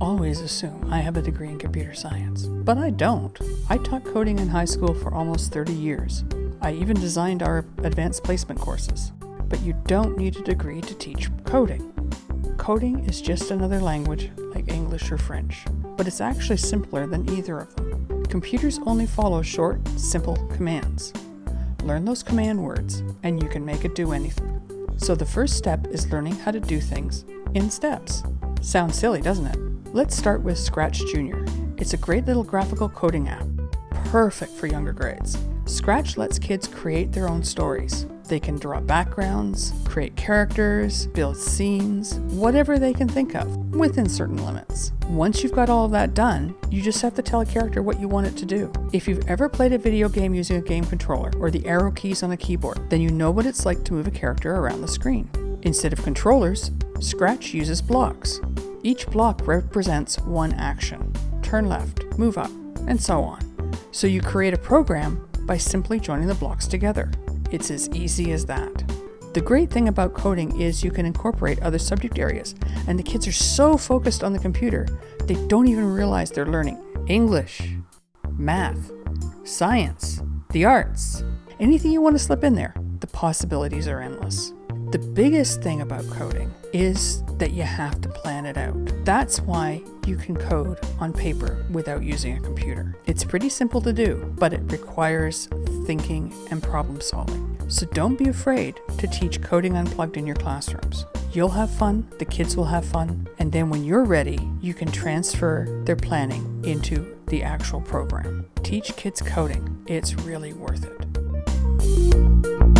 always assume I have a degree in computer science, but I don't. I taught coding in high school for almost 30 years. I even designed our advanced placement courses. But you don't need a degree to teach coding. Coding is just another language like English or French, but it's actually simpler than either of them. Computers only follow short, simple commands. Learn those command words, and you can make it do anything. So the first step is learning how to do things in steps. Sounds silly, doesn't it? Let's start with Scratch Junior. It's a great little graphical coding app, perfect for younger grades. Scratch lets kids create their own stories. They can draw backgrounds, create characters, build scenes, whatever they can think of, within certain limits. Once you've got all of that done, you just have to tell a character what you want it to do. If you've ever played a video game using a game controller or the arrow keys on a keyboard, then you know what it's like to move a character around the screen. Instead of controllers, Scratch uses blocks. Each block represents one action. Turn left, move up, and so on. So you create a program by simply joining the blocks together. It's as easy as that. The great thing about coding is you can incorporate other subject areas, and the kids are so focused on the computer, they don't even realize they're learning English, math, science, the arts. Anything you want to slip in there, the possibilities are endless. The biggest thing about coding is that you have to plan it out. That's why you can code on paper without using a computer. It's pretty simple to do, but it requires thinking and problem solving. So don't be afraid to teach coding unplugged in your classrooms. You'll have fun, the kids will have fun, and then when you're ready, you can transfer their planning into the actual program. Teach kids coding. It's really worth it.